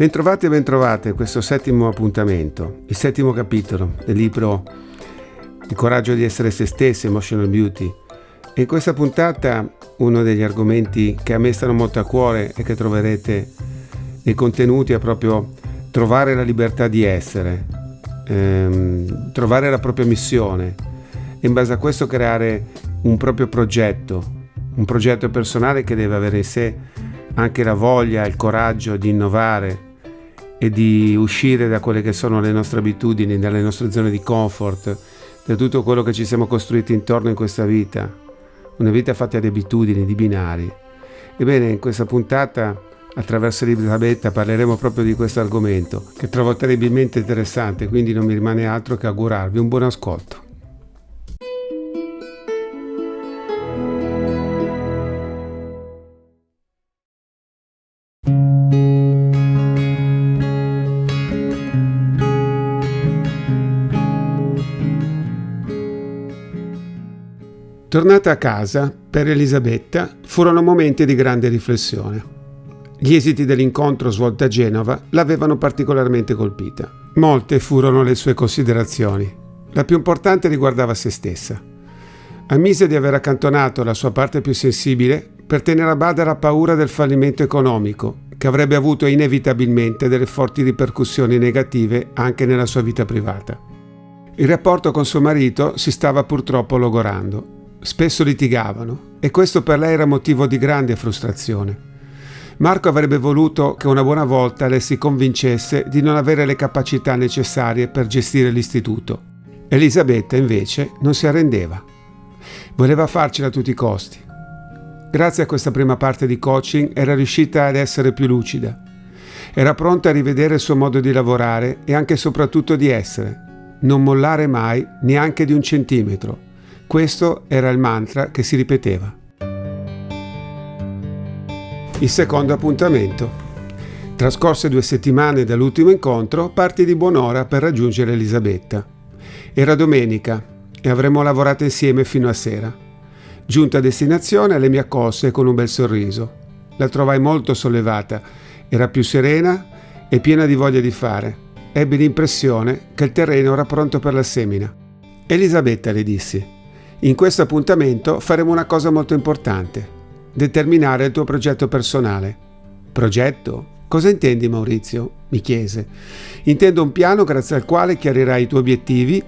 Bentrovati e bentrovate a questo settimo appuntamento, il settimo capitolo del libro Il coraggio di essere se stessi, Emotional Beauty. E in questa puntata uno degli argomenti che a me stanno molto a cuore e che troverete nei contenuti è proprio trovare la libertà di essere, ehm, trovare la propria missione e in base a questo creare un proprio progetto, un progetto personale che deve avere in sé anche la voglia, il coraggio di innovare, e di uscire da quelle che sono le nostre abitudini, dalle nostre zone di comfort, da tutto quello che ci siamo costruiti intorno in questa vita. Una vita fatta di abitudini, di binari. Ebbene, in questa puntata, attraverso Elisabetta, parleremo proprio di questo argomento, che trovo terribilmente interessante, quindi non mi rimane altro che augurarvi un buon ascolto. Tornata a casa, per Elisabetta furono momenti di grande riflessione. Gli esiti dell'incontro svolto a Genova l'avevano particolarmente colpita. Molte furono le sue considerazioni. La più importante riguardava se stessa. Ammise di aver accantonato la sua parte più sensibile per tenere a bada la paura del fallimento economico, che avrebbe avuto inevitabilmente delle forti ripercussioni negative anche nella sua vita privata. Il rapporto con suo marito si stava purtroppo logorando Spesso litigavano e questo per lei era motivo di grande frustrazione. Marco avrebbe voluto che una buona volta lei si convincesse di non avere le capacità necessarie per gestire l'istituto. Elisabetta invece non si arrendeva. Voleva farcela a tutti i costi. Grazie a questa prima parte di coaching era riuscita ad essere più lucida. Era pronta a rivedere il suo modo di lavorare e anche e soprattutto di essere. Non mollare mai neanche di un centimetro questo era il mantra che si ripeteva. Il secondo appuntamento. Trascorse due settimane dall'ultimo incontro, parti di buon'ora per raggiungere Elisabetta. Era domenica e avremmo lavorato insieme fino a sera. Giunta a destinazione, lei mi accolse con un bel sorriso. La trovai molto sollevata, era più serena e piena di voglia di fare. Ebbi l'impressione che il terreno era pronto per la semina. Elisabetta, le dissi, in questo appuntamento faremo una cosa molto importante, determinare il tuo progetto personale. Progetto? Cosa intendi Maurizio? mi chiese. Intendo un piano grazie al quale chiarirai i tuoi obiettivi,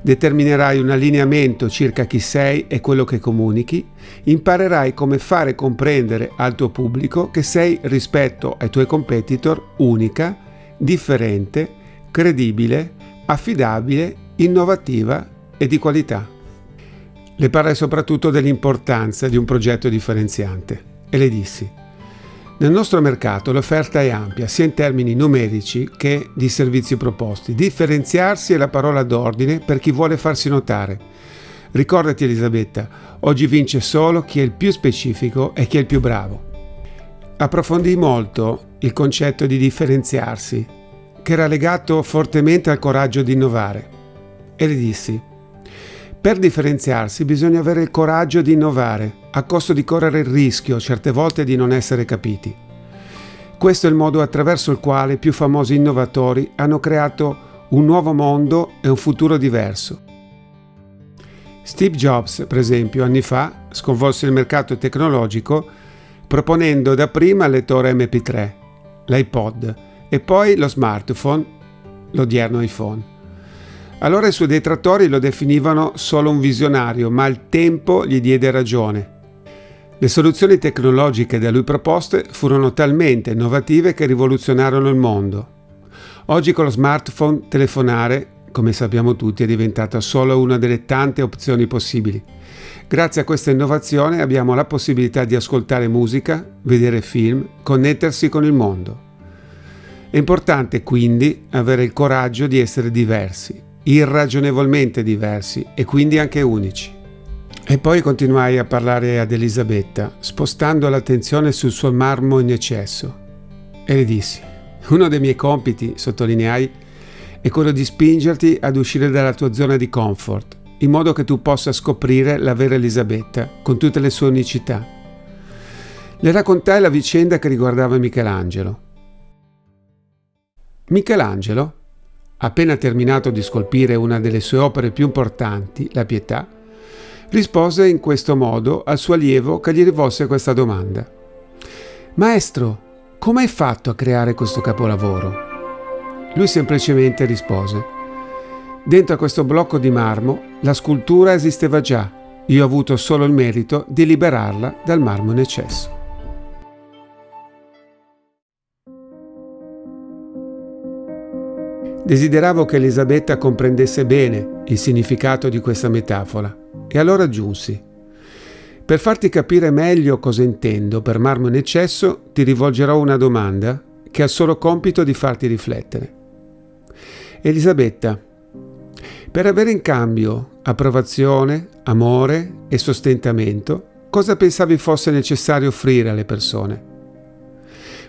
determinerai un allineamento circa chi sei e quello che comunichi, imparerai come fare comprendere al tuo pubblico che sei rispetto ai tuoi competitor unica, differente, credibile, affidabile, innovativa e di qualità. Le parlai soprattutto dell'importanza di un progetto differenziante e le dissi nel nostro mercato l'offerta è ampia, sia in termini numerici che di servizi proposti. Differenziarsi è la parola d'ordine per chi vuole farsi notare. Ricordati Elisabetta, oggi vince solo chi è il più specifico e chi è il più bravo. Approfondì molto il concetto di differenziarsi, che era legato fortemente al coraggio di innovare. E le dissi, per differenziarsi bisogna avere il coraggio di innovare, a costo di correre il rischio certe volte di non essere capiti. Questo è il modo attraverso il quale i più famosi innovatori hanno creato un nuovo mondo e un futuro diverso. Steve Jobs, per esempio, anni fa sconvolse il mercato tecnologico proponendo dapprima il lettore MP3, l'iPod e poi lo smartphone, l'odierno iPhone. Allora i suoi detrattori lo definivano solo un visionario, ma il tempo gli diede ragione. Le soluzioni tecnologiche da lui proposte furono talmente innovative che rivoluzionarono il mondo. Oggi con lo smartphone telefonare, come sappiamo tutti, è diventata solo una delle tante opzioni possibili. Grazie a questa innovazione abbiamo la possibilità di ascoltare musica, vedere film, connettersi con il mondo. È importante quindi avere il coraggio di essere diversi, irragionevolmente diversi e quindi anche unici. E poi continuai a parlare ad Elisabetta, spostando l'attenzione sul suo marmo in eccesso. E le dissi, uno dei miei compiti, sottolineai, è quello di spingerti ad uscire dalla tua zona di comfort, in modo che tu possa scoprire la vera Elisabetta, con tutte le sue unicità. Le raccontai la vicenda che riguardava Michelangelo. Michelangelo, appena terminato di scolpire una delle sue opere più importanti, la Pietà, rispose in questo modo al suo allievo che gli rivolse questa domanda. Maestro, come hai fatto a creare questo capolavoro? Lui semplicemente rispose, dentro a questo blocco di marmo la scultura esisteva già, io ho avuto solo il merito di liberarla dal marmo in eccesso. Desideravo che Elisabetta comprendesse bene il significato di questa metafora e allora aggiunsi, per farti capire meglio cosa intendo per marmo in eccesso, ti rivolgerò una domanda che ha il solo compito di farti riflettere. Elisabetta, per avere in cambio approvazione, amore e sostentamento, cosa pensavi fosse necessario offrire alle persone?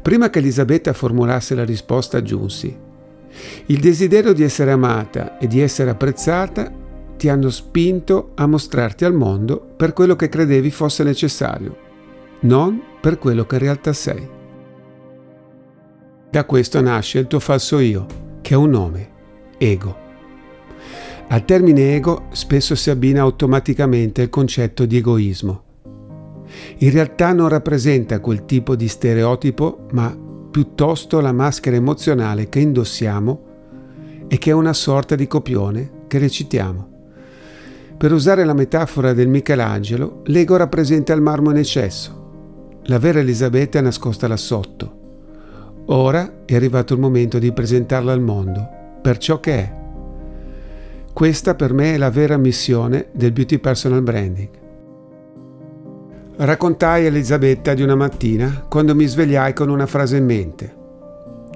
Prima che Elisabetta formulasse la risposta aggiunsi, il desiderio di essere amata e di essere apprezzata ti hanno spinto a mostrarti al mondo per quello che credevi fosse necessario, non per quello che in realtà sei. Da questo nasce il tuo falso io, che ha un nome, ego. Al termine ego spesso si abbina automaticamente il concetto di egoismo. In realtà non rappresenta quel tipo di stereotipo, ma piuttosto la maschera emozionale che indossiamo e che è una sorta di copione che recitiamo. Per usare la metafora del Michelangelo, l'ego rappresenta il marmo in eccesso. La vera Elisabetta è nascosta là sotto. Ora è arrivato il momento di presentarla al mondo per ciò che è. Questa per me è la vera missione del Beauty Personal Branding. Raccontai a Elisabetta di una mattina quando mi svegliai con una frase in mente.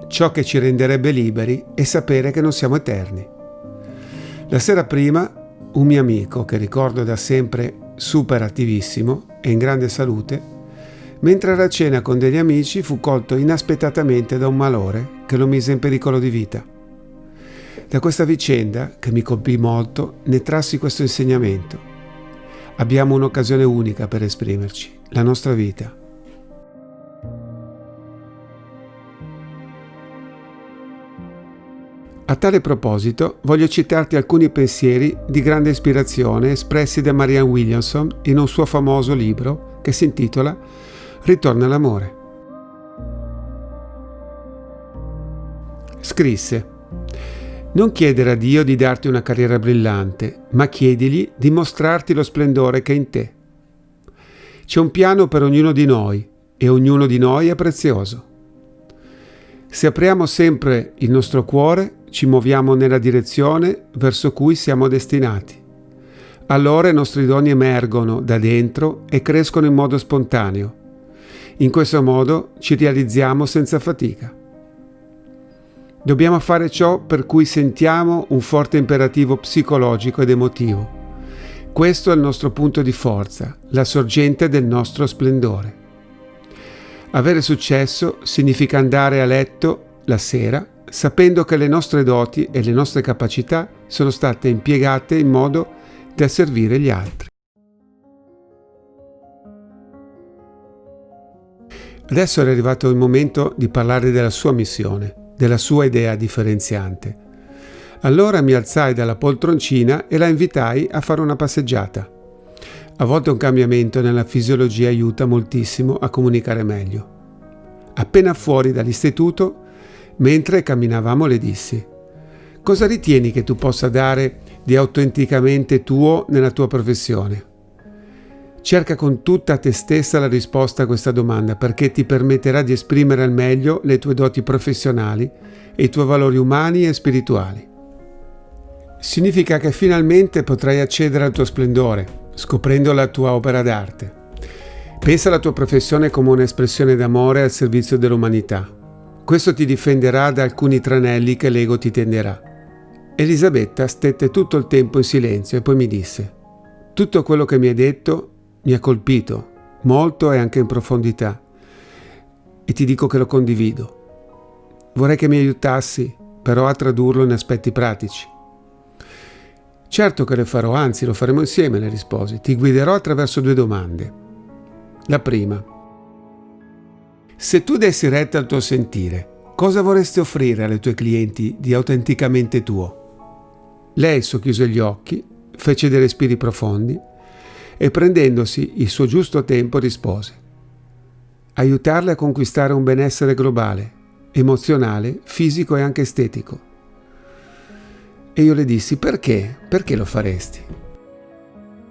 Ciò che ci renderebbe liberi è sapere che non siamo eterni. La sera prima, un mio amico, che ricordo da sempre super attivissimo e in grande salute, mentre era a cena con degli amici fu colto inaspettatamente da un malore che lo mise in pericolo di vita. Da questa vicenda, che mi colpì molto, ne trassi questo insegnamento. Abbiamo un'occasione unica per esprimerci, la nostra vita. A tale proposito voglio citarti alcuni pensieri di grande ispirazione espressi da Marianne Williamson in un suo famoso libro che si intitola Ritorno all'amore. Scrisse non chiedere a Dio di darti una carriera brillante, ma chiedigli di mostrarti lo splendore che è in te. C'è un piano per ognuno di noi e ognuno di noi è prezioso. Se apriamo sempre il nostro cuore, ci muoviamo nella direzione verso cui siamo destinati. Allora i nostri doni emergono da dentro e crescono in modo spontaneo. In questo modo ci realizziamo senza fatica. Dobbiamo fare ciò per cui sentiamo un forte imperativo psicologico ed emotivo. Questo è il nostro punto di forza, la sorgente del nostro splendore. Avere successo significa andare a letto la sera sapendo che le nostre doti e le nostre capacità sono state impiegate in modo da servire gli altri. Adesso è arrivato il momento di parlare della sua missione della sua idea differenziante. Allora mi alzai dalla poltroncina e la invitai a fare una passeggiata. A volte un cambiamento nella fisiologia aiuta moltissimo a comunicare meglio. Appena fuori dall'istituto, mentre camminavamo, le dissi: Cosa ritieni che tu possa dare di autenticamente tuo nella tua professione? Cerca con tutta te stessa la risposta a questa domanda perché ti permetterà di esprimere al meglio le tue doti professionali e i tuoi valori umani e spirituali. Significa che finalmente potrai accedere al tuo splendore, scoprendo la tua opera d'arte. Pensa alla tua professione come un'espressione d'amore al servizio dell'umanità. Questo ti difenderà da alcuni tranelli che l'ego ti tenderà. Elisabetta stette tutto il tempo in silenzio e poi mi disse, tutto quello che mi hai detto mi ha colpito molto e anche in profondità e ti dico che lo condivido. Vorrei che mi aiutassi però a tradurlo in aspetti pratici. Certo che lo farò, anzi lo faremo insieme, le risposi. Ti guiderò attraverso due domande. La prima. Se tu dessi retta al tuo sentire, cosa vorresti offrire alle tue clienti di autenticamente tuo? Lei socchiuse gli occhi, fece dei respiri profondi e prendendosi il suo giusto tempo rispose aiutarle a conquistare un benessere globale, emozionale, fisico e anche estetico. E io le dissi perché? Perché lo faresti?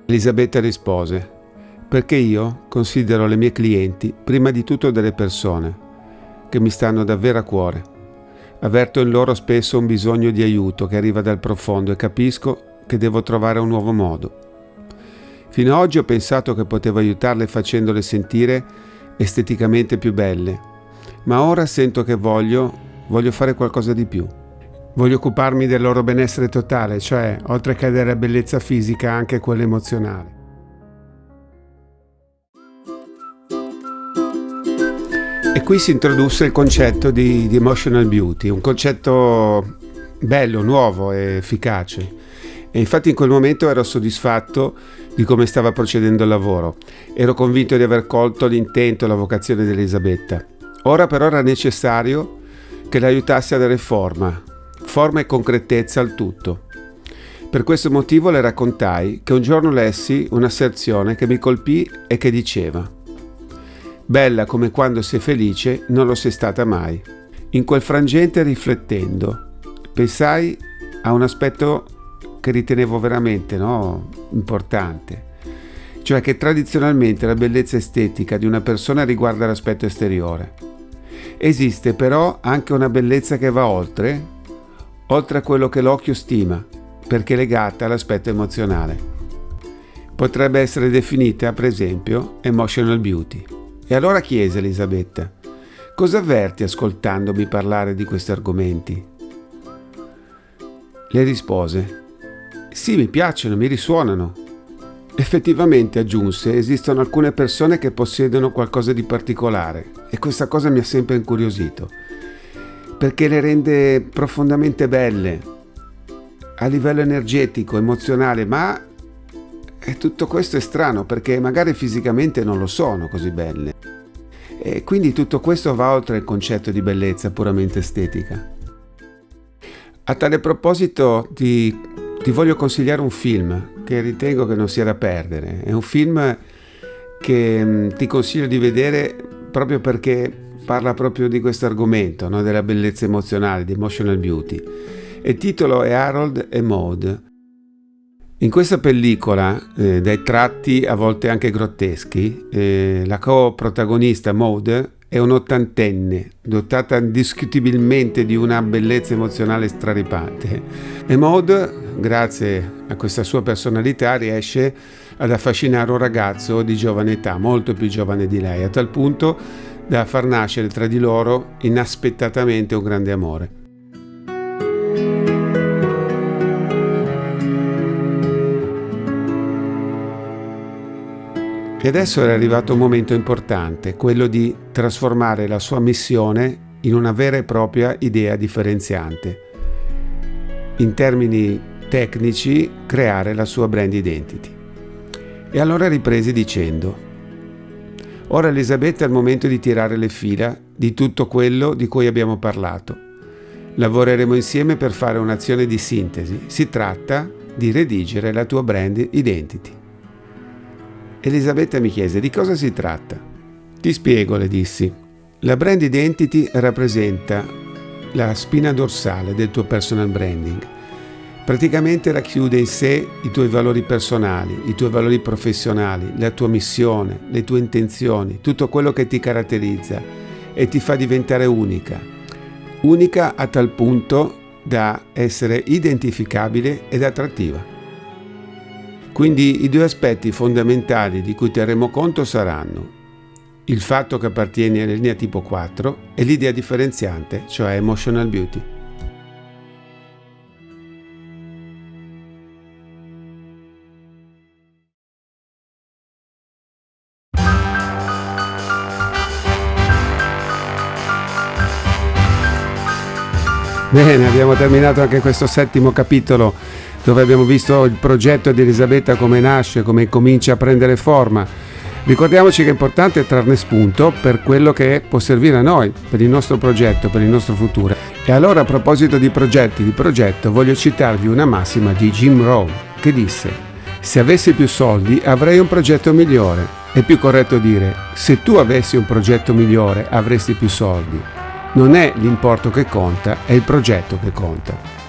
Elisabetta rispose perché io considero le mie clienti prima di tutto delle persone che mi stanno davvero a cuore. Avverto in loro spesso un bisogno di aiuto che arriva dal profondo e capisco che devo trovare un nuovo modo. Fino ad oggi ho pensato che potevo aiutarle facendole sentire esteticamente più belle, ma ora sento che voglio, voglio fare qualcosa di più. Voglio occuparmi del loro benessere totale, cioè, oltre che della bellezza fisica, anche quella emozionale. E qui si introdusse il concetto di, di emotional beauty, un concetto bello, nuovo e efficace. E infatti in quel momento ero soddisfatto di come stava procedendo il lavoro. Ero convinto di aver colto l'intento e la vocazione di Elisabetta. Ora però era necessario che l'aiutasse a dare forma, forma e concretezza al tutto. Per questo motivo le raccontai che un giorno lessi un'asserzione che mi colpì e che diceva Bella come quando sei felice non lo sei stata mai. In quel frangente riflettendo, pensai a un aspetto che ritenevo veramente no, importante, cioè che tradizionalmente la bellezza estetica di una persona riguarda l'aspetto esteriore. Esiste però anche una bellezza che va oltre, oltre a quello che l'occhio stima, perché legata all'aspetto emozionale. Potrebbe essere definita, per esempio, emotional beauty. E allora chiese Elisabetta, cosa avverti ascoltandomi parlare di questi argomenti? Le rispose, sì, mi piacciono, mi risuonano. Effettivamente, aggiunse, esistono alcune persone che possiedono qualcosa di particolare e questa cosa mi ha sempre incuriosito, perché le rende profondamente belle a livello energetico, emozionale, ma e tutto questo è strano perché magari fisicamente non lo sono così belle. E quindi tutto questo va oltre il concetto di bellezza puramente estetica. A tale proposito ti, ti voglio consigliare un film che ritengo che non sia da perdere. È un film che mm, ti consiglio di vedere proprio perché parla proprio di questo argomento, no? della bellezza emozionale, di emotional beauty. Il titolo è Harold e Maud in questa pellicola, eh, dai tratti a volte anche grotteschi, eh, la co-protagonista Maud è un'ottantenne, dotata indiscutibilmente di una bellezza emozionale straripante. E Maud, grazie a questa sua personalità, riesce ad affascinare un ragazzo di giovane età, molto più giovane di lei, a tal punto da far nascere tra di loro inaspettatamente un grande amore. E adesso era arrivato un momento importante, quello di trasformare la sua missione in una vera e propria idea differenziante. In termini tecnici, creare la sua brand identity. E allora ripresi dicendo, ora Elisabetta è il momento di tirare le fila di tutto quello di cui abbiamo parlato. Lavoreremo insieme per fare un'azione di sintesi. Si tratta di redigere la tua brand identity. Elisabetta mi chiese di cosa si tratta. Ti spiego, le dissi. La brand identity rappresenta la spina dorsale del tuo personal branding. Praticamente racchiude in sé i tuoi valori personali, i tuoi valori professionali, la tua missione, le tue intenzioni, tutto quello che ti caratterizza e ti fa diventare unica. Unica a tal punto da essere identificabile ed attrattiva. Quindi i due aspetti fondamentali di cui terremo conto saranno il fatto che appartieni alla linea tipo 4 e l'idea differenziante, cioè emotional beauty. Bene, abbiamo terminato anche questo settimo capitolo dove abbiamo visto il progetto di Elisabetta come nasce, come comincia a prendere forma. Ricordiamoci che è importante trarne spunto per quello che può servire a noi, per il nostro progetto, per il nostro futuro. E allora a proposito di progetti di progetto voglio citarvi una massima di Jim Rohn che disse se avessi più soldi avrei un progetto migliore. È più corretto dire se tu avessi un progetto migliore avresti più soldi. Non è l'importo che conta, è il progetto che conta.